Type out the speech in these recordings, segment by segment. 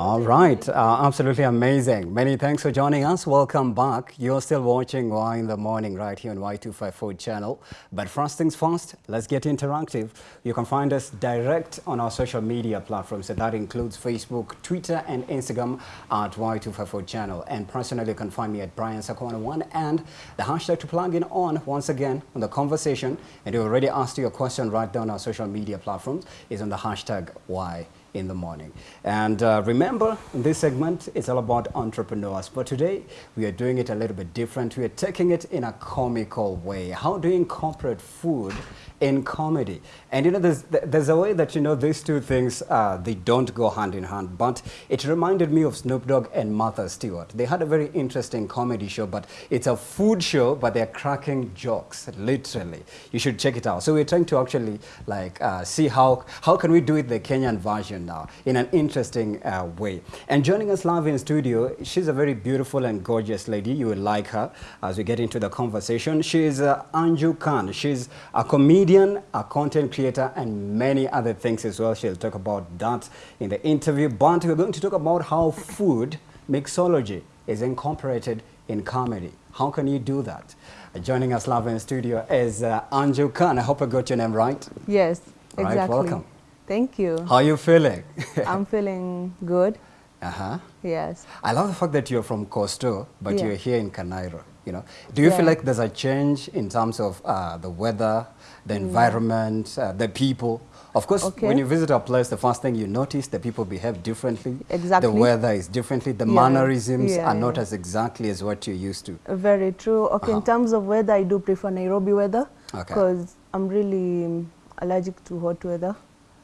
All right, uh, absolutely amazing. Many thanks for joining us. Welcome back. You're still watching Why in the Morning right here on Y254 channel. But first things first, let's get interactive. You can find us direct on our social media platforms. So that includes Facebook, Twitter, and Instagram at Y254 channel. And personally, you can find me at Brian Sakwana1 and the hashtag to plug in on once again on the conversation. And you already asked your question right down our social media platforms is on the hashtag Why in the morning. And uh, remember, this segment, is all about entrepreneurs. But today, we are doing it a little bit different. We are taking it in a comical way. How do you incorporate food in comedy? And you know, there's, there's a way that, you know, these two things, uh, they don't go hand in hand. But it reminded me of Snoop Dogg and Martha Stewart. They had a very interesting comedy show, but it's a food show, but they're cracking jokes, literally. You should check it out. So we're trying to actually, like, uh, see how, how can we do it the Kenyan version now in an interesting uh, way. And joining us live in studio, she's a very beautiful and gorgeous lady. You will like her as we get into the conversation. She's uh, Anju Khan. She's a comedian, a content creator, and many other things as well. She'll talk about that in the interview. But we're going to talk about how food mixology is incorporated in comedy. How can you do that? Joining us live in studio is uh, Anju Khan. I hope I got your name right. Yes, right, exactly. welcome. Thank you. How are you feeling? I'm feeling good. uh-huh. Yes. I love the fact that you're from Coastal, but Yeah. you're here in Canairo. You know, do you feel like there's a change in terms of uh, the weather, the environment, uh, the people? Of course, Okay. when you visit a place, the first thing you notice, the people behave differently. Exactly. The weather is differently. The Yeah. mannerisms Yeah, are not as exactly as what you're used to. Very true. Okay, Uh-huh. in terms of weather, I do prefer Nairobi weather Okay. because I'm really um, allergic to hot weather.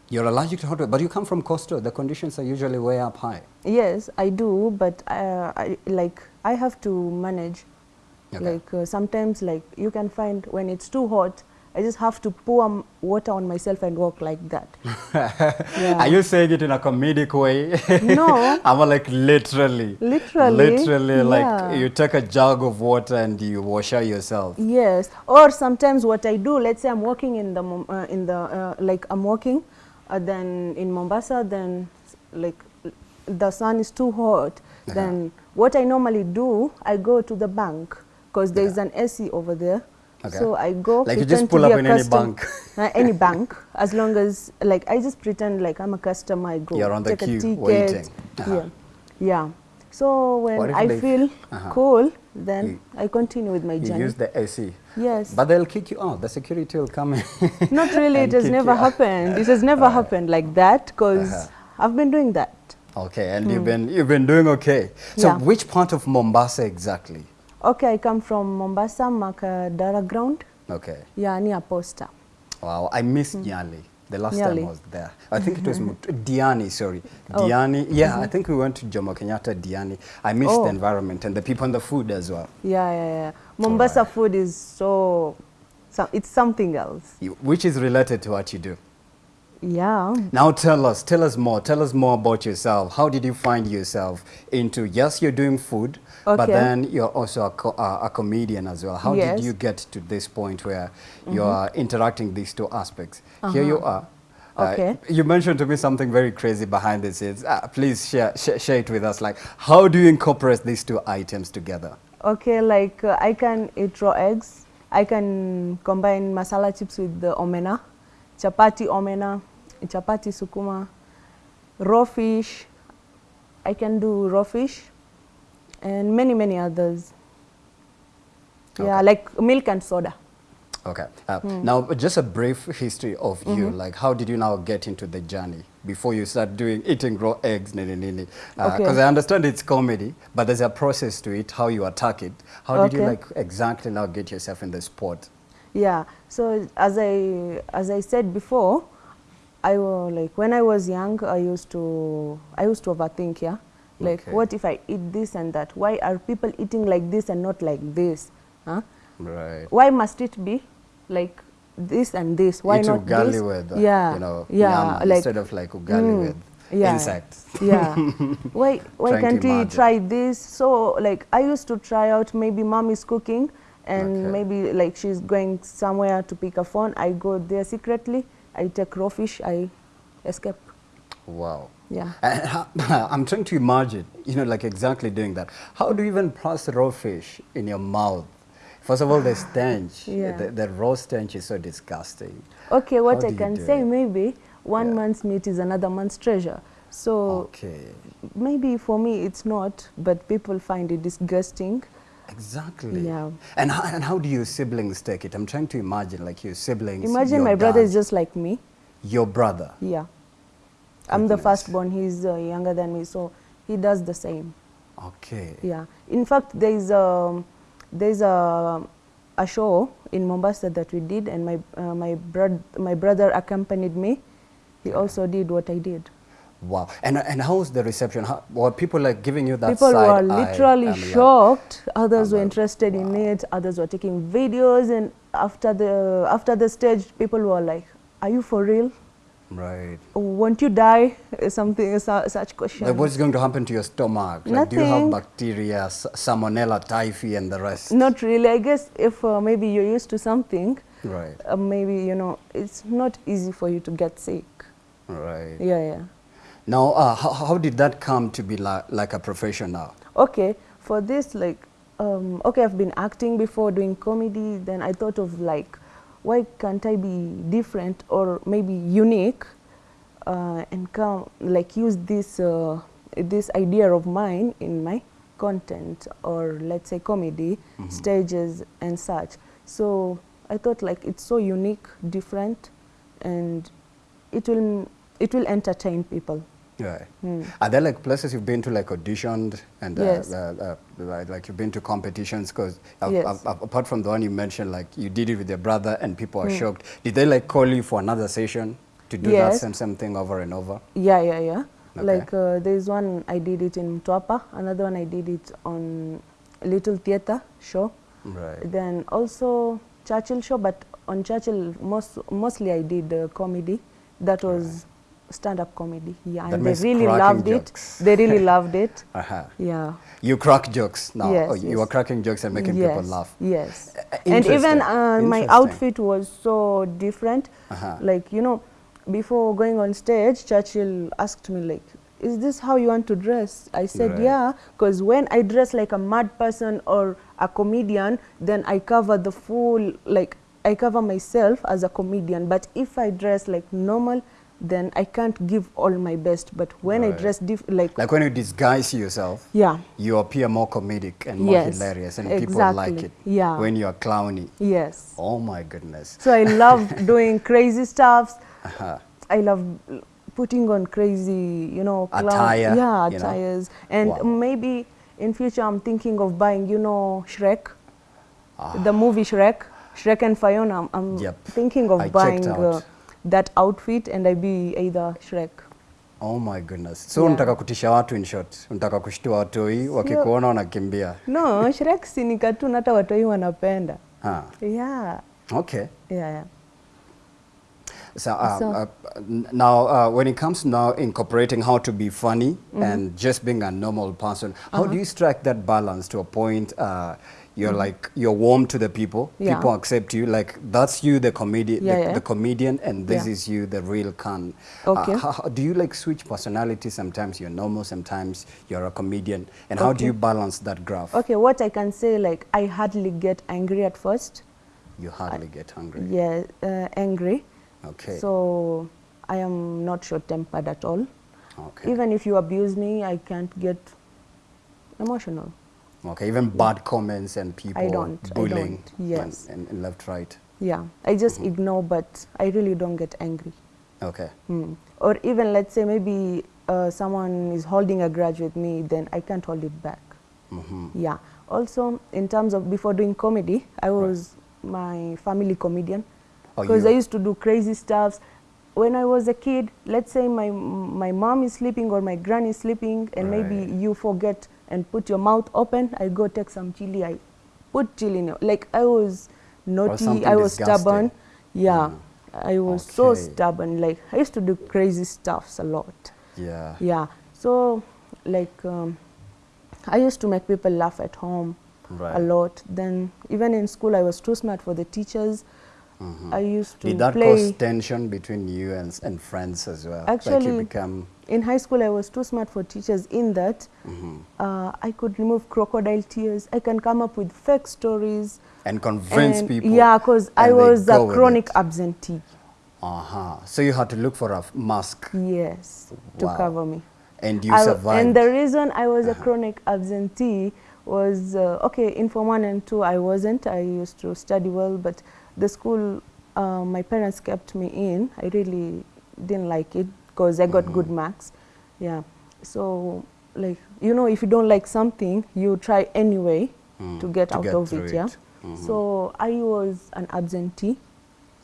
You're allergic to hot weather, but you come from Coastal. The conditions are usually way up high. Yes, I do, but uh, I, like I have to manage. Okay. Like uh, sometimes, like you can find when it's too hot, I just have to pour water on myself and walk like that. Yeah. Are you saying it in a comedic way? No. I'm like literally. Literally, Literally, like you take a jug of water and you wash out yourself. Yes, or sometimes what I do, let's say I'm walking in the uh, in the uh, like I'm walking, uh, then in Mombasa, then like the sun is too hot. Uh-huh. Then what I normally do, I go to the bank because there is Yeah. an AC over there. Okay. So I go Like you pretend just to be up a in any bank. uh, any bank, as long as like I just pretend like I'm a customer. I go You're on the take a queue, ticket. waiting. Uh-huh. Yeah, yeah. So when I feel Uh-huh. cool, then You- I continue with my You journey. use the AC. Yes. But they'll kick you out. The security will come in. Not really. It has never you out. happened. It has never happened like that because Uh-huh. I've been doing that. Okay, and you've been you've been doing okay. So Hmm. Yeah. which part of Mombasa exactly? Okay, I come from Mombasa, Makadara ground. Okay. Yeah, near Posta. Wow, I missed mm. Nyali. The last Nyali. time I was there. I think it was mm-hmm. Diani, sorry. Oh. Diani. Yeah, I mm-hmm. think we went to Jomo Kenyatta Diani. I missed Oh. the environment and the people and the food as well. Yeah, yeah, yeah. Mombasa Alright. food is so, so, it's something else. You- Which is related to what you do. Yeah. Now tell us, tell us more. Tell us more about yourself. How did you find yourself into, yes, you're doing food, but then you're also a, co uh, a comedian as well. How Yes. Did you get to this point where you are interacting these two aspects? Here you are. Uh, Uh-huh. Okay. you mentioned to me something very crazy behind the scenes. Uh, please share, share, share it with us. Like, how do you incorporate these two items together? Okay, like uh, I can eat raw eggs. I can combine masala chips with the omena, chapati omena, chapati sukuma, raw fish. I can do raw fish and many, many others. Yeah, like milk and soda. Okay. Uh, Hmm. Now, just a brief history of you. Mm-hmm. Like, how did you now get into the journey before you start doing eating raw eggs, nini nini? Because Okay. I understand it's comedy, but there's a process to it. How you attack it. How did you like exactly now get yourself in the sport? Yeah. So as I as I said before, I was like when I was young, I used to I used to overthink. Yeah. Like Okay. what if I eat this and that? Why are people eating like this and not like this? Huh? Right. Why must it be like this and this? Why Eat not ugali this? with, uh, yeah. you know, yeah. like, instead of like ugali Mm, with yeah. insects. yeah. Why why Trying can't we try this? So like I used to try out maybe mom is cooking and Okay. maybe like she's going somewhere to pick a phone. I go there secretly. I take raw fish. I escape. Wow. Yeah. How, I'm trying to imagine, you know, like exactly doing that. How do you even process raw fish in your mouth? First of all, the stench, Yeah. the, the raw stench is so disgusting. Okay, what How I can say it? maybe one Yeah. month's meat is another man's treasure. So Okay, maybe for me it's not, but people find it disgusting. Exactly. Yeah. And how, and how do your siblings take it? I'm trying to imagine, like your siblings. Imagine your my brother is just like me. your brother. Yeah. I'm the firstborn, he's uh, younger than me, so he does the same. Okay. Yeah. In fact, there's a, there's a, a show in Mombasa that we did, and my, uh, my, brod my brother accompanied me. He also did what I did. Wow. And and how was the reception? How, were people like giving you that People were literally and like- shocked. Others were like, interested in it. Others were taking videos, and after the after the stage, people were like, "Are you for real? Right. Won't you die?" Something su- such questions. Like what's going to happen to your stomach? Like, do you have bacteria, salmonella, typhi, and the rest? Not really. I guess if uh, maybe you're used to something, Right. uh, maybe you know it's not easy for you to get sick. Right. Yeah, yeah. Now, uh, how, how did that come to be like, like a profession now? Okay, for this, like, um, okay, I've been acting before, doing comedy. Then I thought of like, why can't I be different or maybe unique, uh, and come like use this uh, this idea of mine in my content or let's say comedy stages and such. So I thought like it's so unique, different, and it will it will entertain people. Right. Hmm. Are there like places you've been to like auditioned and uh, Yes. uh, uh, like, like you've been to competitions? Because Yes. apart from the one you mentioned, like you did it with your brother and people are Hmm. shocked. Did they like call you for another session to do that same same thing over and over? Yeah, yeah, yeah. Okay. Like uh, there's one I did it in Mtwapa, another one I did it on Little Theatre show. Right. Then also Churchill show, but on Churchill most mostly I did uh, comedy. That was stand-up comedy. Yeah, and they really loved jokes. it. They really loved it. Uh-huh. Yeah. You crack jokes now. Yes, oh, you yes. are cracking jokes and making yes, people laugh. Yes. Uh, and even uh, my outfit was so different. Uh-huh. Like, you know, before going on stage, Churchill asked me, like, is this how you want to dress? I said, Right. yeah, because when I dress like a mad person or a comedian, then I cover the full, like, I cover myself as a comedian. But if I dress like normal, then I can't give all my best. But when I dress like, Like when you disguise yourself, yeah, you appear more comedic and more Yes, hilarious, and people like it. Yeah. When you are clowny. yes. Oh my goodness. So I love doing crazy stuffs. Uh-huh. I love putting on crazy, you know, clown- Attire, Yeah, you know. attires. And Wow. maybe in future I'm thinking of buying, you know, Shrek, Ah. the movie Shrek, Shrek and Fiona. I'm, I'm Yep. thinking of I buying uh, that outfit and I be either Shrek. Oh my goodness. So Yeah. unataka kutisha watu in short. Unataka kushtua watoi wakikuona wanakimbia. No, Shrek si ni cartoon hata watoi wanapenda. Ha. Yeah, Okay. yeah, yeah. So, uh, So- uh, now, uh, when it comes to now incorporating how to be funny Mm-hmm. and just being a normal person, how Uh-huh. do you strike that balance to a point uh, you're like you're warm to the people. Yeah. people accept you, like that's you, the comedian, Yeah, the, yeah. the comedian, and this is you, the real con. Okay. Uh, how, how- do you like switch personality? Sometimes you're normal, sometimes you're a comedian, and how do you balance that graph? Okay, what I can say, like, I hardly get angry at first. You hardly get angry Yeah, uh, angry. Okay. So I am not short-tempered at all. okay. Even if you abuse me, I can't get emotional. Okay, even bad comments and people don't, I bullying don't, yes. and, and left, right. Yeah, I just Mm-hmm. ignore, but I really don't get angry. Okay. Hmm. Or even let's say maybe uh, someone is holding a grudge with me, then I can't hold it back. Mm -hmm. Yeah. Also, in terms of before doing comedy, I was my family comedian Oh, because you- I used to do crazy stuffs. When I was a kid, let's say my my mom is sleeping or my granny is sleeping, and maybe you forget and put your mouth open. I go take some chili. I put chili in it. Like I was naughty. I was disgusting. stubborn. Yeah, Mm. I was so stubborn. Like I used to do crazy stuffs a lot. Yeah. Yeah. So, like, um, I used to make people laugh at home Right. a lot. Then, even in school, I was too smart for the teachers. I used to Did that play. cause tension between you and, and friends as well? like Actually, you become, In high school, I was too smart for teachers in that Mm-hmm. uh, I could remove crocodile tears. I can come up with fake stories. and convince and- people. Yeah, because I was a chronic absentee. Uh-huh. So you had to look for a mask Yes, to cover me. and you I survived. And the reason I was a Uh-huh. chronic absentee was uh, okay. In Form One and Two, I wasn't. I used to study well, but the school uh, my parents kept me in. I really didn't like it because I got Mm-hmm. good marks. Yeah. So like you know, if you don't like something, you try anyway Mm, to get to out get of it. Yeah. it. Mhm. So I was an absentee.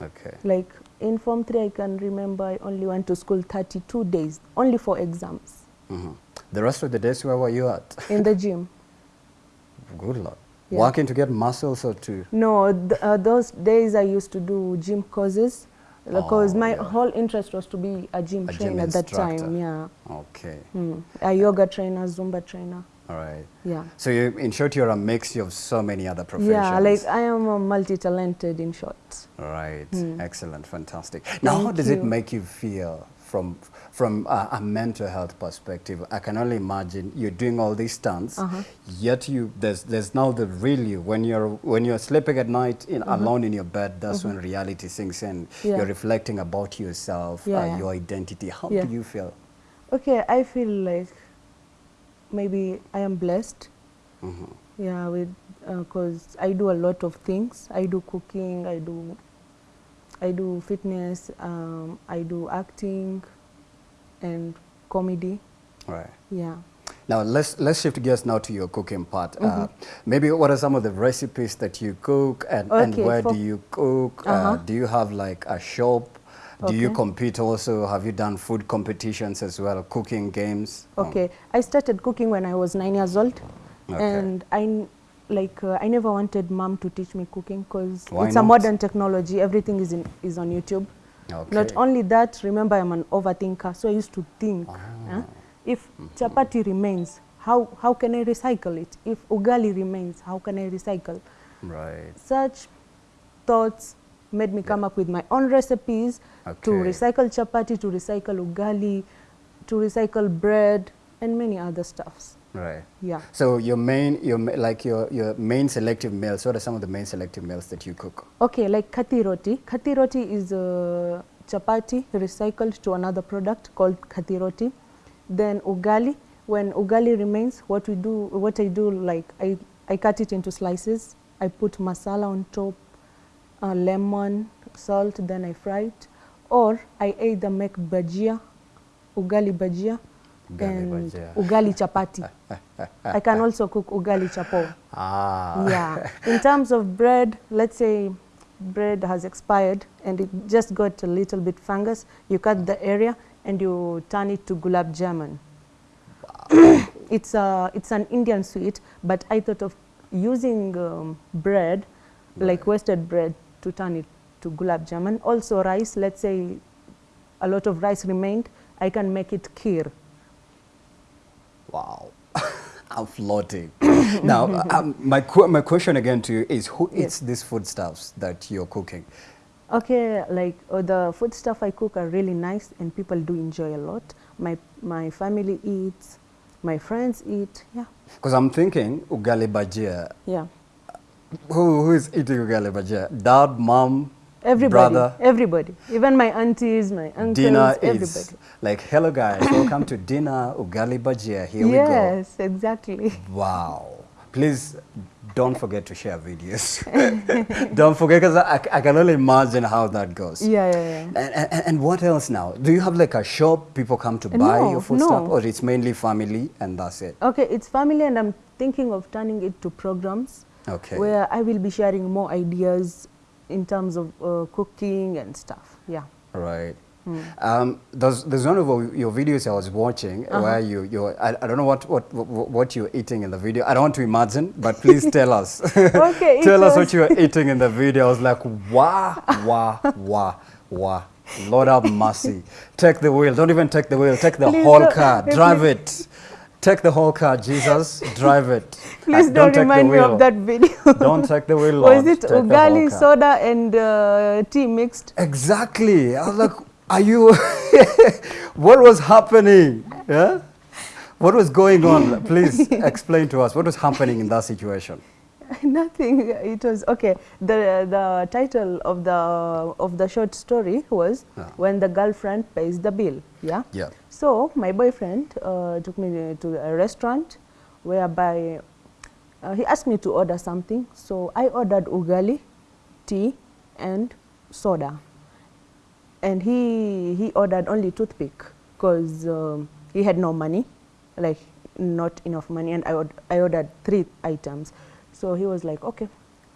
okay. Like in Form Three, I can remember I only went to school 32 days, only for exams Mhm. The rest of the days, where were you at? in the gym. Good luck. Yeah. Working to get muscles or to? No, th uh, those days I used to do gym courses because Oh, my yeah. whole interest was to be a gym A gym trainer at that time. Yeah, Okay. mm. a yoga trainer, Zumba trainer. All right. Yeah, So you, in short, you're a mix of so many other professions. yeah. Like I am a multi-talented in short. All right. Mm. Excellent. Fantastic. Now, how Thank does it make you feel from from a, a mental health perspective? I can only imagine you're doing all these stunts, Uh-huh. yet you there's there's now the real you when you're when you're sleeping at night in, alone in your bed. That's when reality sinks in. Mm-hmm. Yeah. You're reflecting about yourself, Yeah, uh, yeah. your identity. How do you feel? Okay, I feel like maybe I am blessed. Mhm. Yeah, with because I do a lot of things. I do cooking. I do. I do fitness. Um, I do acting, and comedy. All right. Yeah. Now let's let's shift gears now to your cooking part. Uh, Mm-hmm. maybe what are some of the recipes that you cook, and, and where do you cook? Uh, Uh-huh. do you have like a shop? Do you compete also? Have you done food competitions as well? Cooking games? Okay, I started cooking when I was nine years old, Okay. and I like uh, I never wanted mom to teach me cooking because it's a modern technology. Everything is in, is on YouTube. Okay. Not only that, remember I'm an overthinker, so I used to think, Ah. huh, if chapati remains, how how can I recycle it? If ugali remains, how can I recycle? Right. Such thoughts made me come up with my own recipes to recycle chapati, to recycle ugali, to recycle bread, and many other stuffs. Right. Yeah. So your main, your like your your main selective meals. What are some of the main selective meals that you cook? Okay, like kati roti. Kati roti is a chapati recycled to another product called kati roti. Then ugali. When ugali remains, what we do, what I do, like I, I cut it into slices. I put masala on top, uh, lemon, salt. Then I fry it. Or I either make bajia, ugali bajia, Ugali and ugali chapati. I can also cook ugali chapo. Ah. Yeah. In terms of bread, let's say bread has expired and it just got a little bit fungus, you cut the area and you turn it to gulab jamun. it's a it's an Indian sweet, but I thought of using um, bread, like wasted bread, to turn it to gulab jamun. Also rice. Let's say a lot of rice remained, I can make it kheer. Wow. I'm floating. now, um, my, qu- my question again to you is who Yes. eats these foodstuffs that you're cooking? Okay, like uh, the food stuff I cook are really nice and people do enjoy a lot. My my family eats, my friends eat. Yeah, Because I'm thinking ugali bajia. yeah. Who, who is eating ugali bajia? Dad, mom, Everybody, brother? everybody, even my aunties, my uncles, dinner everybody. is like, hello guys, welcome to dinner, ugali bajia. Here we go. yes, exactly. Wow. Please don't forget to share videos. don't forget, because I, I can only imagine how that goes. Yeah, yeah, yeah. And, and, and what else now? Do you have like a shop people come to buy no, your food stuff? Or it's mainly family and that's it? Okay, it's family, and I'm thinking of turning it to programs Okay. where I will be sharing more ideas in terms of uh, cooking and stuff. Yeah. Right. Hmm. Um, there's, there's one of your videos I was watching Uh-huh. where you, you I, I don't know what, what, what, what you're eating in the video. I don't want to imagine, but please tell us. Okay, tell us what you were eating in the video. I was like, wah, wah, wah, wah. Lord have mercy. Take the wheel. Don't even take the wheel. Take the Please whole car. Drive it. Take the whole car, Jesus. drive it. Please don't, the remind me of that video. Don't take the wheel. Was it Take the whole ugali, soda, and uh, tea mixed? Exactly. I was like, are you? what was happening? Yeah. What was going on? Please explain to us what was happening in that situation. Nothing. It was okay. The the title of the of the short story was Yeah. when the girlfriend pays the bill. Yeah. Yeah. So my boyfriend uh, took me to a restaurant, whereby uh, he asked me to order something. So I ordered ugali, tea, and soda. And he he ordered only toothpick because um, he had no money, like not enough money, and I ord I ordered three items. So he was like, okay,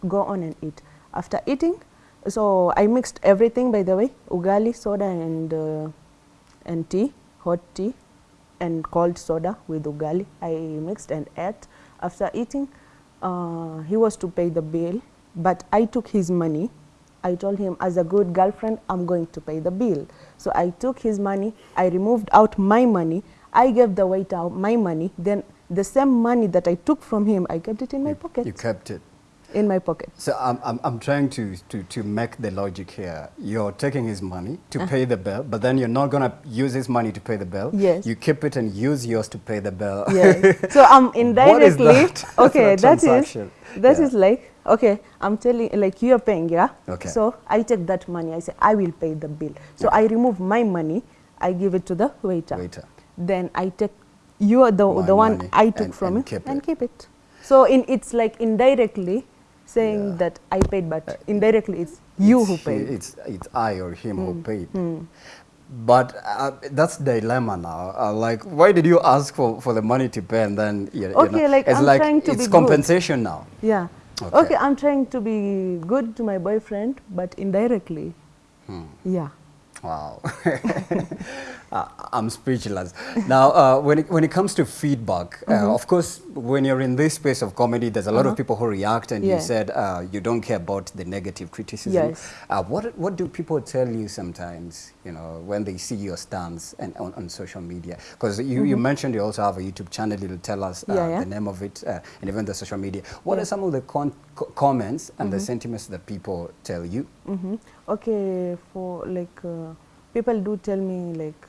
go on and eat. After eating, so I mixed everything. By the way, ugali, soda, and uh, and tea, hot tea, and cold soda with ugali. I mixed and ate. After eating, uh, he was to pay the bill, but I took his money. I told him, as a good girlfriend, I'm going to pay the bill. So I took his money. I removed out my money. I gave the waiter my money. Then the same money that I took from him, I kept it in my pocket. You kept it. In my pocket. So I'm, I'm, I'm trying to, to, to make the logic here. You're taking his money to Uh. pay the bill, but then you're not going to use his money to pay the bill. Yes. You keep it and use yours to pay the bill. Yes. so I'm indirectly that? okay. That is that is Yeah. like okay. I'm telling like you're paying, yeah. Okay. So I take that money. I say I will pay the bill. So I remove my money. I give it to the waiter. Waiter. Then I take you are the My the one I took and- from and you keep and keep it. So in it's like indirectly saying Yeah. Uh, that I paid, but indirectly it's you It's who he- paid. It's, it's I or him Hmm. who paid. But uh, that's dilemma now. Uh, like, why did you ask for, for the money to pay and then you, you Okay, know, like, it's I'm like trying to it's be good. compensation now. Yeah. Okay. Okay. I'm trying to be good to my boyfriend, but indirectly. Hmm. Yeah. Wow. Uh, I'm speechless. Now, uh, when, it, when it comes to feedback, Mm-hmm. uh, of course, when you're in this space of comedy, there's a lot of people who react, and you Uh-huh. Said uh, you don't care about the negative criticism. Yes. Uh, what, what do people tell you sometimes, you know, when they see your stance and on, on social media? Because you, you mentioned you also have a YouTube channel. You'll tell us uh, Mm-hmm. Yeah, yeah. the name of it uh, and even the social media. What Yeah. are some of the comments and Mm-hmm. the sentiments that people tell you? hmm Okay, for like uh, people do tell me like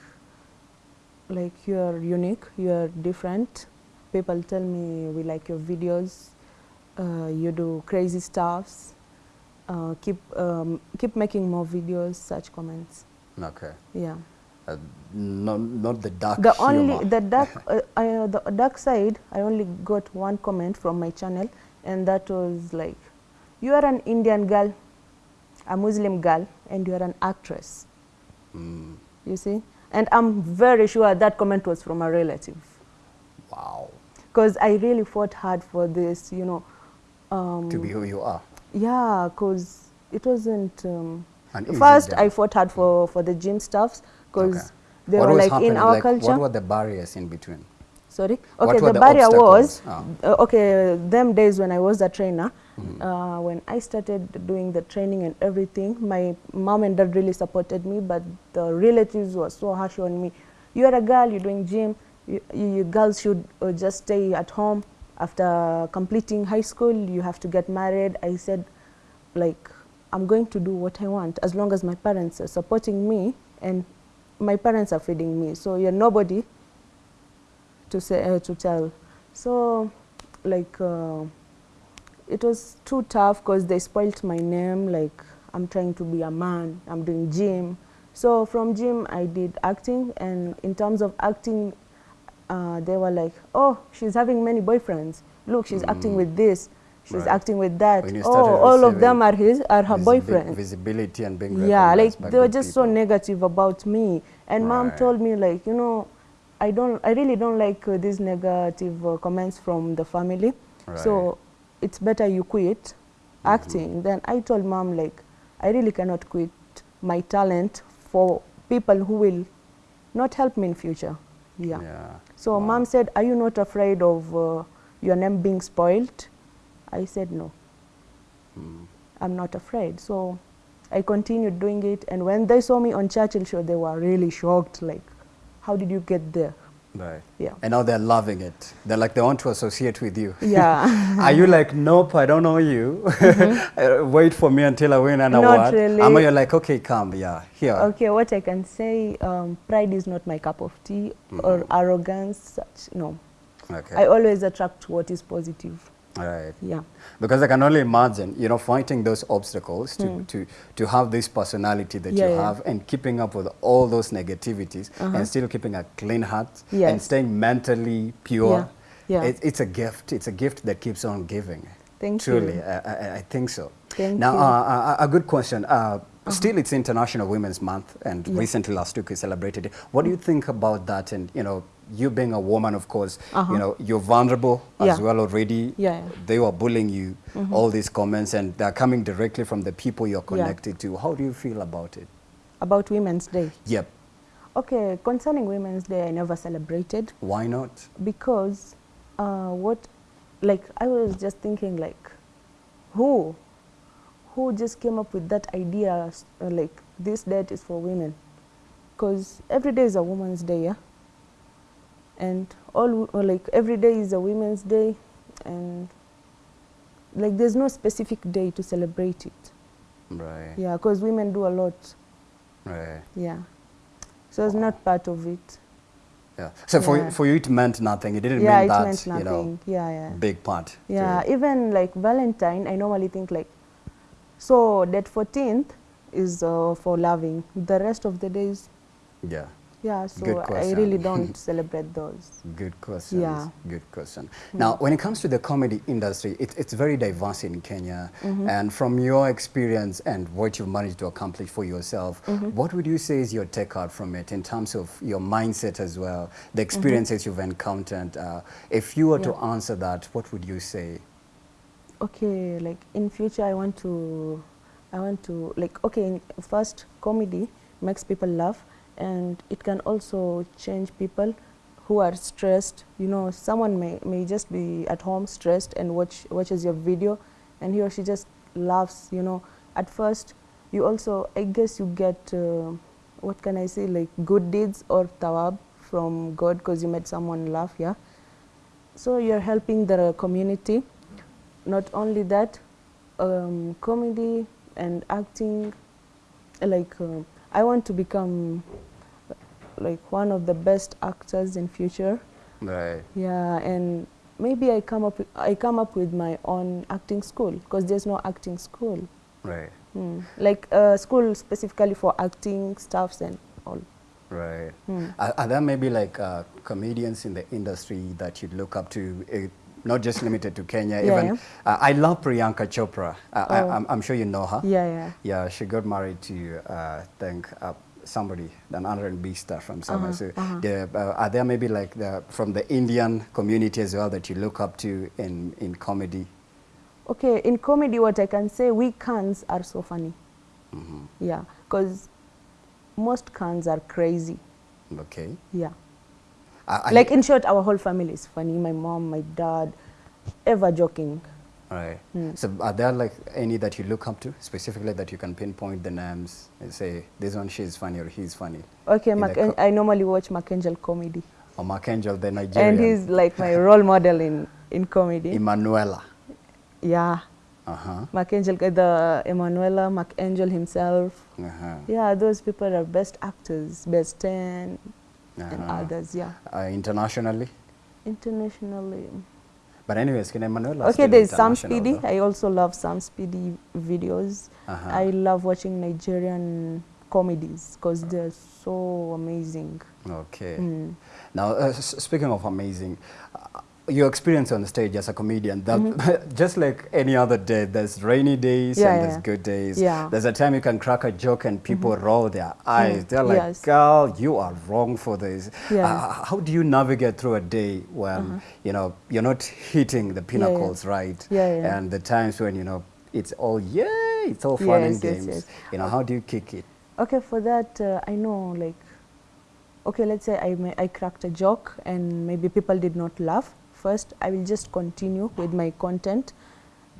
like you are unique, you are different. People tell me we like your videos, uh, you do crazy stuffs. Uh, keep um, keep making more videos. Such comments. Okay. Yeah. Uh, not, not the dark the humor. only the dark uh, I, uh, the dark side i only got one comment from my channel and that was like you are an indian girl a muslim girl and you are an actress Mm, you see and i'm very sure that comment was from a relative wow. because i really fought hard for this you know um, To be who you are. yeah because it wasn't um, first i fought hard for for the gym stuffs because Okay. they What were like in our Like, culture What were the barriers in between? Sorry. Okay, the, the barrier was obstacles? uh, okay. Them days when I was a trainer, Mm-hmm. uh, when I started doing the training and everything, my mom and dad really supported me, but the relatives were so harsh on me. You're a girl. You're doing gym. You, you, you girls should uh, just stay at home. After completing high school, you have to get married. I said, like, I'm going to do what I want as long as my parents are supporting me and my parents are feeding me. So you're nobody to say uh, to tell. So, like, uh, it was too tough because they spoilt my name. Like, I'm trying to be a man. I'm doing gym. So from gym, I did acting, and in terms of acting, uh, they were like, "Oh, she's having many boyfriends. Look, she's acting with this. She's Right. acting with that. Oh, all of them are his are her boyfriends." Visibility and being yeah like they were just so negative about me and mom told me like you know i don't i really don't like uh, these negative uh, comments from the family so it's better you quit acting then i told mom like i really cannot quit my talent for people who will not help me in future yeah, Yeah. so Wow. mom said are you not afraid of uh, your name being spoiled i said no Mm. I'm not afraid. So I continued doing it. And when they saw me on Churchill Show, they were really shocked. Like, how did you get there? Right. Yeah. And now they're loving it. They're like, they want to associate with you. Yeah. Are you like, nope, I don't know you. Uh, Wait for me until I win an Mm-hmm. Not award. really. Ama you're like, okay, come, yeah, here. Okay, what I can say, um, pride is not my cup of tea or arrogance. Such no, Okay. I always attract what is positive. Right. Yeah, Because I can only imagine, you know, fighting those obstacles to, to, to have this personality that. Yeah, you yeah. have and keeping up with all those negativities Uh-huh. and still keeping a clean heart and staying mentally pure. Yeah, yeah. It, it's a gift. It's a gift that keeps on giving. Thank Truly, you. I, I, I think so. Thank now, you. Uh, a, a good question. Uh, Still, it's International Women's Month, and Yeah. recently last week we celebrated it. What do you think about that? And you know, you being a woman, of course, Uh-huh. you know, you're vulnerable as well already. Yeah, yeah. They were bullying you, all these comments, and they're coming directly from the people you're Yeah. connected to. How do you feel about it? about Women's Day. Yep. Okay, concerning Women's Day, I never celebrated Why not? because uh, what, like, I was just thinking, like, who, who just came up with that idea, uh, like, this date is for women? Because every day is a Women's Day, yeah? And all, like, every day is a Women's Day, and like, there's no specific day to celebrate it. Right. Yeah, because women do a lot. Right. Yeah. So it's not part of it. Yeah. So for Yeah. for you, it meant nothing. It didn't yeah, mean it that meant you know yeah, yeah. big part. Yeah, even like Valentine, I normally think like, so that 14th is uh, for loving. The rest of the days, Yeah. Yeah, so I really don't celebrate those. Good question. Yeah. Good question. Hmm. Now, when it comes to the comedy industry, it, it's very diverse in Kenya. Mm-hmm. And from your experience and what you've managed to accomplish for yourself, mm-hmm. what would you say is your takeout from it in terms of your mindset as well, the mm-hmm. experiences you've encountered? Uh, if you were to answer that, what would you say? Okay, like in future, I want to, I want to like okay. In, first, comedy makes people laugh, and it can also change people who are stressed. You know, someone may may just be at home stressed and watch watches your video, and he or she just laughs. You know, at first, you also I guess you get uh, what can I say like good deeds or tawab from God because you made someone laugh. Yeah, so you're helping the community not only that um, comedy and acting like uh, i want to become like one of the best actors in future Right. yeah and maybe i come up with, i come up with my own acting school because there's no acting school Right. Hmm. like a school specifically for acting staffs and all Right. Hmm. Are, are there maybe like uh, comedians in the industry that you look up to? eh, not just limited to Kenya. Yeah, even Uh, I love Priyanka Chopra. Uh, I, Oh. I'm, I'm sure you know her. yeah yeah Yeah, she got married to uh, I think uh, somebody, an R&B star from somewhere. Uh-huh, so, uh-huh. the, uh, are there maybe like the, from the Indian community as well that you look up to in in comedy? okay in comedy what i can say we cans are so funny hmm yeah because most cans are crazy Okay. yeah I- I- like in short our whole family is funny my mom my dad ever joking Right. Hmm. So are there like any that you look up to specifically that you can pinpoint the names and say this one she's funny or he's funny? okay i normally watch Mark Macangel comedy Or Mark Angel, the Nigerian. and he's like my role model in in comedy Emmanuella. yeah Uh-huh. Mark Angel the Emmanuella Macangel himself Uh-huh. yeah those people are best actors best 10 and Uh-huh. others yeah Uh, internationally? internationally But anyways, can Emmanuella okay there's Sam Spedy though? I also love Sam Spedy videos Uh-huh. I love watching Nigerian comedies because they're so amazing Okay. Mm. Now, uh, speaking of amazing, uh, your experience on the stage as a comedian, that just like any other day, there's rainy days. Yeah, and there's yeah. good days. Yeah. There's a time you can crack a joke and people roll their eyes. Mm, They're like, yes. girl, you are wrong for this. Yes. Uh, how do you navigate through a day when, you know, you're not hitting the yeah. pinnacles, right? Yeah, yeah. And the times when, you know, it's all, yeah, it's all fun and Yes, yes, games. yes. You know, how do you kick it? Okay, for that, uh, I know, like, okay, let's say I, I cracked a joke and maybe people did not laugh. First, I will just continue with my content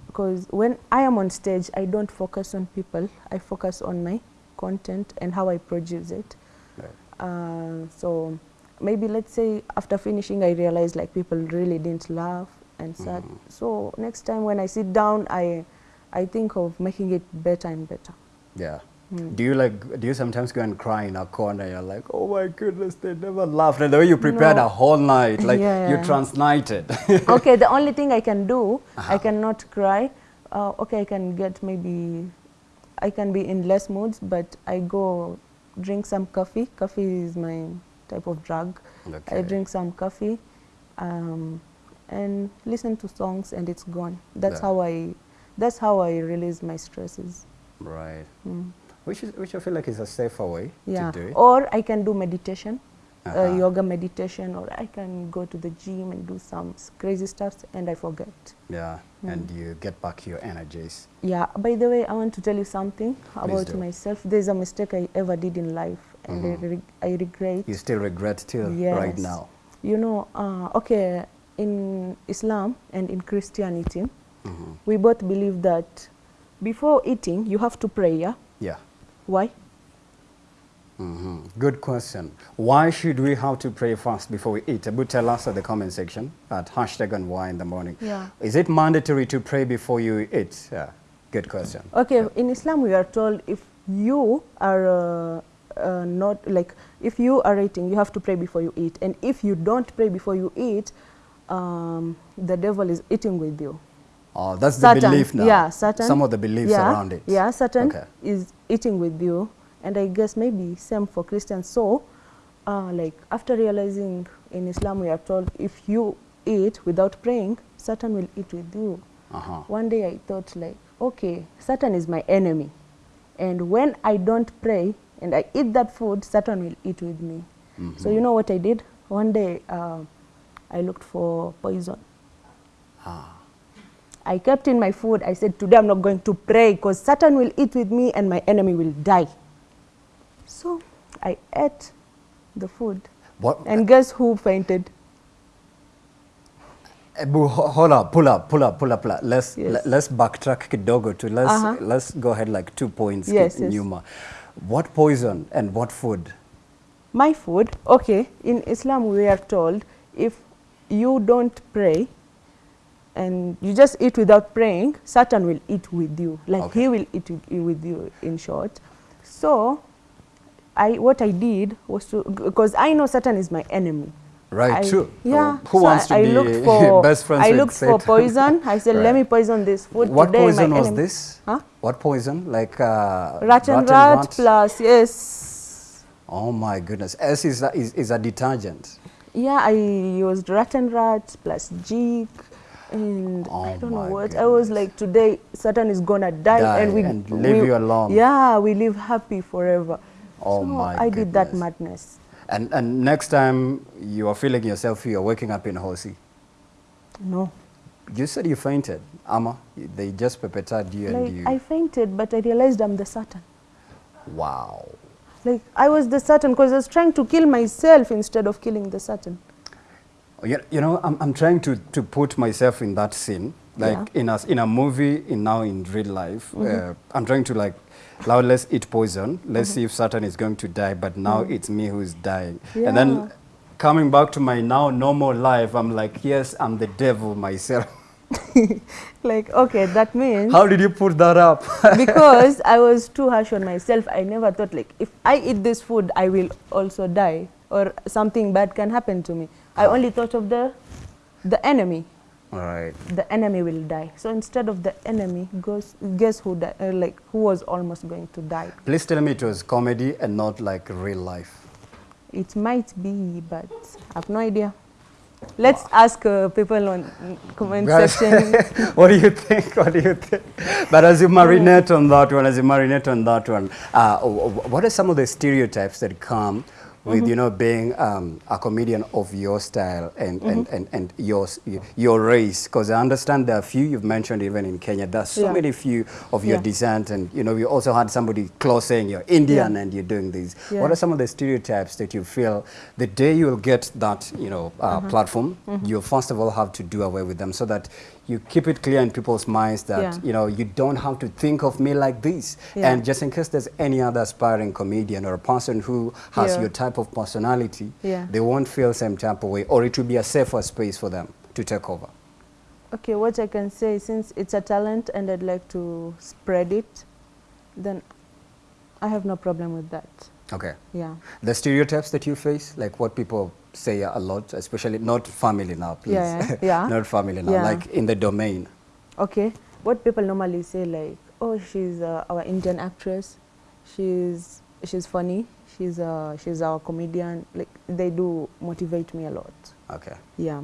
because when I am on stage, I don't focus on people. I focus on my content and how I produce it. Right. Uh, so maybe let's say after finishing I realized like people really didn't laugh and sad. So next time when I sit down, I I think of making it better and better. Yeah. Do you like? Do you sometimes go and cry in a corner? You're like, oh my goodness, they never laughed. And the way you prepared No. a whole night, like Yeah, you yeah. transnited. okay, the only thing I can do, Uh-huh. I cannot cry. Uh, okay, I can get maybe, I can be in less moods, but I go drink some coffee. Coffee is my type of drug. I drink some coffee um, and listen to songs, and it's gone. That's Yeah. how I, that's how I release my stresses. right. Mm. Which is, which I feel like is a safer way Yeah. to do it. Or I can do meditation, Uh-huh. uh, yoga meditation, or I can go to the gym and do some crazy stuff, and I forget. Yeah. And you get back your energies. Yeah, by the way, I want to tell you something about do. myself. There's a mistake I ever did in life, and Mhm. I, reg- I regret. You still regret till right Yes. now. You know, uh, okay, in Islam and in Christianity, Mhm. we both believe that before eating, you have to pray, yeah? Yeah. Why? hmm Good question. Why should we have to pray first before we eat? Abu, tell us at the comment section at hashtag and why in the morning. Yeah. Is it mandatory to pray before you eat? Yeah. Good question. Okay, in Islam, we are told if you are uh, uh, not, like, if you are eating, you have to pray before you eat. And if you don't pray before you eat, um, the devil is eating with you. Oh, that's Satan, the belief now. Yeah, Satan. Some of the beliefs yeah, around it. Yeah, Satan Okay. is eating with you, and I guess maybe same for Christians. So, uh, like after realizing in Islam, we are told if you eat without praying, Satan will eat with you. Uh-huh. One day I thought like, okay, Satan is my enemy, and when I don't pray and I eat that food, Satan will eat with me. So you know what I did? One day uh, I looked for poison. Ah. I kept in my food. I said, today I'm not going to pray because Satan will eat with me and my enemy will die. So I ate the food. What? And guess who fainted? Hold up, pull up, pull up, pull up. pull up. Let's Yes. let's backtrack kidogo to let's Uh-huh. let's go ahead like two points Yes, yes. What poison and what food? My food, okay, in Islam we are told if you don't pray and you just eat without praying, Satan will eat with you. Like Okay. he will eat with you, in short. So I, what I did was to, because I know Satan is my enemy. Right, I- true. Yeah. Who so wants to I, I be looked for, best friends I looked for poison. I said, Right. let me poison this food What today. poison was enemy. this? Huh? What poison? Like uh, Rat and rat, plus, yes. Oh my goodness. S is a, is, is a detergent. Yeah, I used rat and rat plus jig. And Oh I don't know what. I was like, today Satan is gonna die, Die and we and leave we- you alone. Yeah, we live happy forever. Oh so my I did that madness. And, and next time you are feeling yourself, you're waking up in Hosi. No, You said you fainted. Ama, they just perpetrated you and you. I fainted, but I realized I'm the Satan. wow. Like I was the Satan because I was trying to kill myself instead of killing the Satan. You, you know, I'm, I'm trying to, to put myself in that scene, like Yeah. In, a, in a movie, in now in real life. Uh, I'm trying to like, now let's eat poison. Let's see if Satan is going to die, but now it's me who's dying. And Mm-hmm. Then coming back to my now normal life, I'm like, yes, I'm the devil myself. Like okay, that means How did you put that up? because I was too harsh on myself. I never thought like if I eat this food, I will also die or something bad can happen to me. I only thought of the the enemy. All right. The enemy will die. So instead of the enemy, goes, guess who di- uh, like who was almost going to die? Please tell me it was comedy and not like real life. It might be, but I have no idea. Let's ask uh, people on comment section. what do you think? What do you think? But as you marinate on that one, as you marinate on that one, uh, what are some of the stereotypes that come with you know being um, a comedian of your style and and, and, and your your race? Because I understand there are few you've mentioned even in Kenya. There's so Yeah. many few of your Yeah. descent, and you know we also had somebody close saying you're Indian Yeah. and you're doing these. What are some of the stereotypes that you feel the day you'll get that you know uh, Uh-huh. platform, you'll first of all have to do away with them so that you keep it clear in people's minds that Yeah. you know you don't have to think of me like this. Yeah. And just in case there's any other aspiring comedian or a person who has Yeah. your type of personality, Yeah. they won't feel same type of way, or it will be a safer space for them to take over. Okay, what I can say, since it's a talent and I'd like to spread it, then I have no problem with that. Okay. Yeah. The stereotypes that you face, like what people say a lot, especially not family now, please. Yeah, yeah. not family now, Yeah. like in the domain. Okay, what people normally say like, oh, she's uh, our Indian actress, she's she's funny, she's uh, she's our comedian. Like they do motivate me a lot. Okay. Yeah,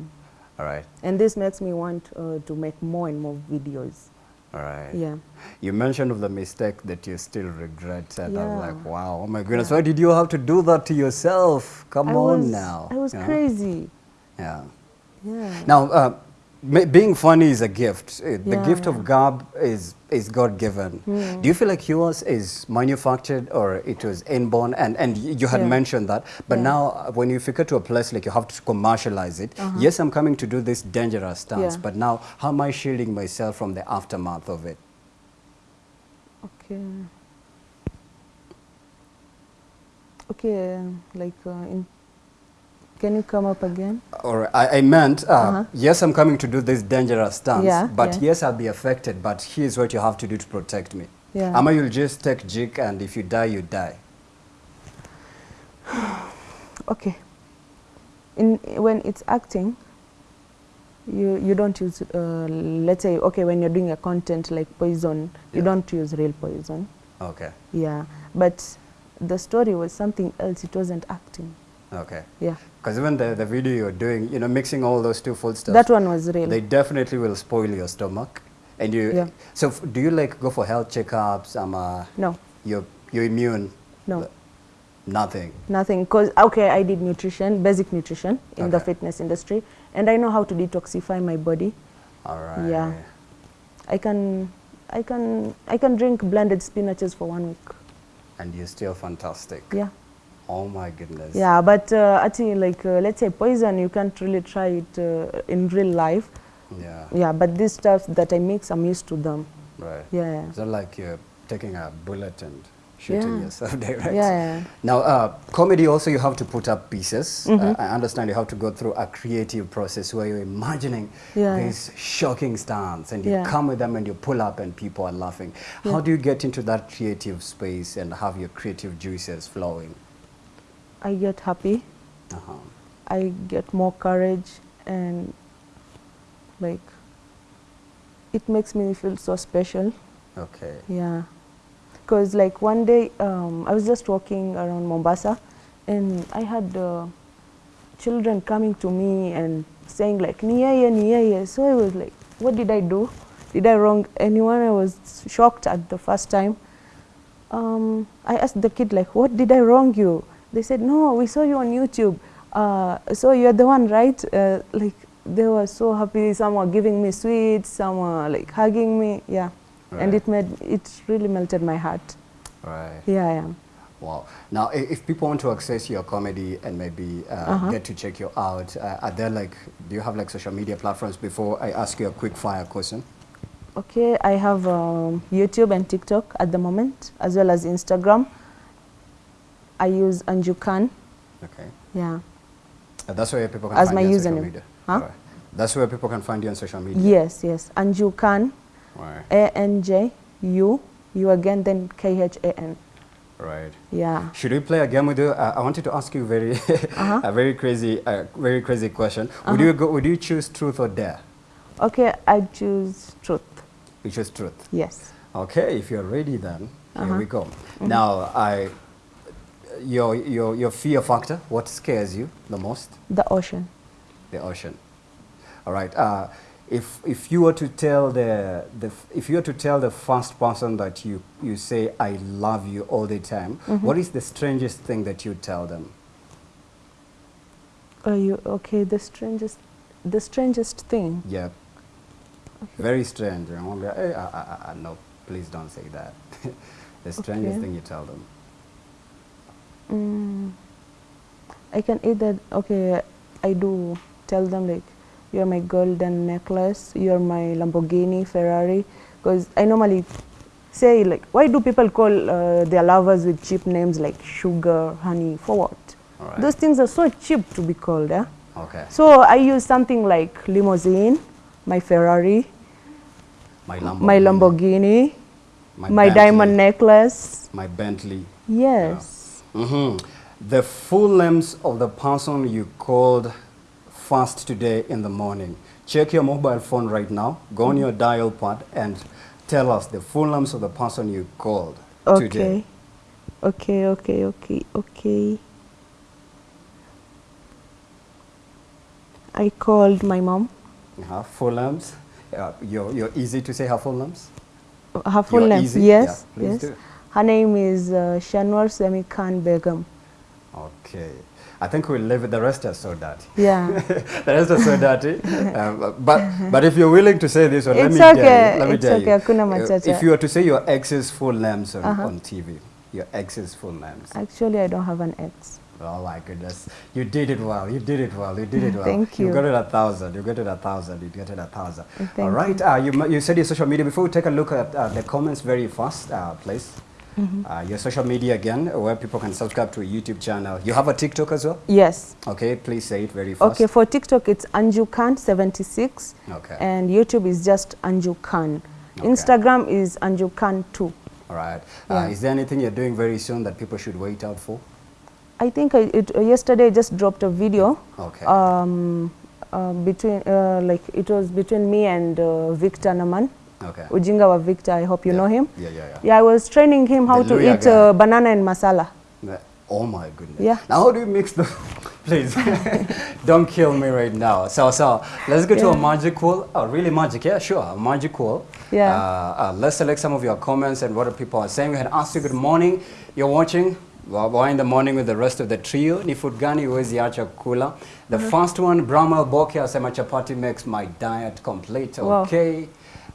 All right. and this makes me want uh, to make more and more videos. All right. Yeah. You mentioned of the mistake that you still regret, and I'm like, wow, oh my goodness, Yeah. why did you have to do that to yourself? Come I on was, now. I was know? crazy. Yeah. Yeah. Now, uh, being funny is a gift. Uh, The Yeah, gift yeah. of gab is, is God given. Mm. Do you feel like yours is manufactured or it was inborn? And, and you had Yeah. mentioned that. But now, uh, when you figure to a place like you have to commercialize it, Uh-huh. yes, I'm coming to do this dangerous stance, Yeah. but now, how am I shielding myself from the aftermath of it? Okay. Okay, like, uh, in, can you come up again? Or I, I meant, uh, Uh-huh. yes, I'm coming to do this dangerous stance, Yeah, but yeah. yes, I'll be affected, but here's what you have to do to protect me. Yeah. Ama you'll just take jig and if you die, you die. Okay. In when it's acting, you you don't use. Uh, let's say okay when you're doing a content like poison, you don't use real poison. Okay, Yeah, but the story was something else. It wasn't acting. Okay. Yeah, Because even the, the video you're doing, you know, mixing all those two food stuff, that one was real. they definitely will spoil your stomach. And you, Yeah. so f- do you like go for health checkups? Um, uh, no, you're, you're immune? no, Nothing. nothing. Cause okay, I did nutrition, basic nutrition in the fitness industry, and I know how to detoxify my body. All right. Yeah. I can, I can, I can drink blended spinaches for one week. And you're still fantastic. Yeah. Oh my goodness. Yeah, but uh, think like uh, let's say poison, you can't really try it uh, in real life. Yeah. Yeah, but these stuff that I mix, I'm used to them. Right. Yeah, It's not like you're taking a bullet and shooting Yeah. yourself yeah, yeah. Now, uh, comedy also you have to put up pieces. Mhm. Uh, I understand you have to go through a creative process where you're imagining Yeah. these shocking stunts and you Yeah. come with them and you pull up and people are laughing. How do you get into that creative space and have your creative juices flowing? I get happy. Uh-huh. I get more courage, and like it makes me feel so special. Okay. Yeah, because like one day um, I was just walking around Mombasa, and I had uh, children coming to me and saying like ni yeye ni yeye. So I was like, what did I do? Did I wrong anyone? I was shocked at the first time. Um, I asked the kid like, what did I wrong you? They said, no, we saw you on YouTube. Uh, so you're the one, right? Uh, like they were so happy. Some were giving me sweets. Some were like hugging me. Yeah, Right. and it made it really melted my heart. Right. Here I am. Wow. Now, if people want to access your comedy and maybe uh, Uh-huh. get to check you out, uh, are there like, do you have like social media platforms before I ask you a quick fire question? Okay, I have um, YouTube and TikTok at the moment, as well as Instagram. I use Anju Khan. Okay. Yeah. Uh, that's where people can As find my you on social media. Huh? Alright. That's where people can find you on social media. Yes, yes. Anju Khan. Right. A N J U U again, then K H A N. Right. Yeah. Should we play a game with you? Uh, I wanted to ask you very, Uh-huh. a very crazy, uh, very crazy question. Would you go? Would you choose truth or dare? Okay, I choose truth. You choose truth. Yes. Okay, if you're ready, then here Uh-huh. we go. Now, I, your your your fear factor. What scares you the most? The ocean. The ocean. All right. Uh, if if you were to tell the the if you were to tell the first person that you you say I love you all the time, what is the strangest thing that you tell them? Are you okay? The strangest, the strangest thing. Yeah. Very strange. And I'm like, hey, I, I, I, no, please don't say that. the strangest Okay. thing you tell them. Mm, I can either okay. I do tell them like, you're my golden necklace. You're my Lamborghini, Ferrari. Because I normally say like, why do people call uh, their lovers with cheap names like sugar, honey? For what? Alright. Those things are so cheap to be called. Eh? Okay. So I use something like limousine, my Ferrari, My Lamborghini. my Lamborghini, My, my diamond necklace. My Bentley. Yes. Hmm The full names of the person you called first today in the morning. Check your mobile phone right now. Go on your dial pad and tell us the full names of the person you called Okay. today. Okay, okay, okay, okay. Okay. I called my mom. Uh-huh. Full names. Uh, you're, you're easy to say her full names. Her full You're name. easy? Yes, Yeah, yes. do. Her name is uh, Shanwar Semi Khan Begum. Okay. I think we'll leave it. The rest are so dirty. Yeah. the rest are so dirty. Um, but but if you're willing to say this one, let me tell you. Let me it's tell okay, you. Uh. If you were to say your ex's full names on, Uh-huh. on TV, your ex's full names. Actually, I don't have an ex. Oh my goodness. You did it well. You did it well. You did it well. Thank You you. got it a thousand. You got it a thousand. You got it a thousand. Thank All right. Uh, you, you said your social media. Before we take a look at uh, the comments very fast, uh, please. Mm-hmm. Uh, your social media again, where people can subscribe to a YouTube channel. You have a TikTok as well? Yes. Okay, please say it very fast. Okay, for TikTok, it's Anju Khan 76. Okay. And YouTube is just Anju Khan. Okay. Instagram is Anju Khan 2. All right. Uh, is there anything you're doing very soon that people should wait out for? I think I, it, uh, yesterday I just dropped a video. Okay. Um, uh, between uh, like it was between me and uh, Victor Naman, okay. Ujinga wa Victor. I hope you Yeah. know him. Yeah, yeah, yeah. Yeah, I was training him how The to eat uh, banana and masala. Yeah. Oh my goodness. Yeah. Now how do you mix the please don't kill me right now. So so let's go to a Yeah. magic wall. Oh really magic, yeah, sure. A magic wall. Yeah. Uh, uh, let's select some of your comments and what people are saying. We had asked you good morning. You're watching Wa- Wa in the morning with the rest of the trio. Ni food gani huwezi acha kula? The first one, Bramal Boke asema chapati makes my diet complete. Wow. Okay.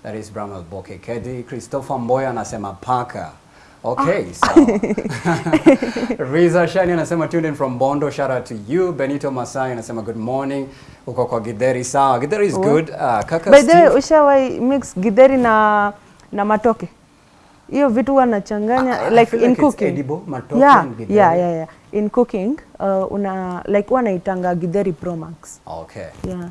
That is Bramal Boke Kedi. Christopher Mboya anasema paka. Okay, so Riza Shani anasema tuned in from Bondo. Shout out to you. Benito Masai anasema good morning. Uko kwa Githeri sawa. Githeri is good. Uh, kaka By the way, Steve. ushawai mix githeri na, na matoke? Hiyo vitu huwa nachanganya I- I like in like cooking. edible, matoke yeah, and githeri. yeah, yeah, yeah. In cooking, uh, una like huwa naitanga githeri pro max. Okay. Yeah.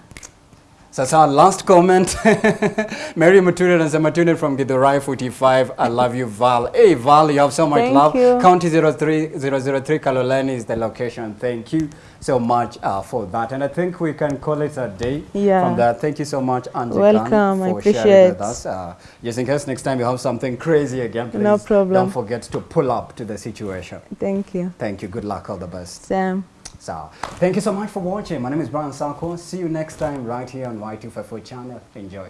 Sasa last comment. Mary Muturi anasema tuned in from Githurai 45. I love you Val. Hey Val, you have so much Thank love. you. County 03003 Kaloleni is the location. Thank you so much uh, for that. And I think we can call it a day Yeah. from that. Thank you so much, Anju Welcome, Khan, I for sharing appreciate. with us. Uh, just in case next time you have something crazy again, please No problem. don't forget to pull up to the situation. Thank you. Thank you. Good luck. All the best. Sam. So, thank you so much for watching. My name is Brian Sako. See you next time right here on Y254 channel. Enjoy.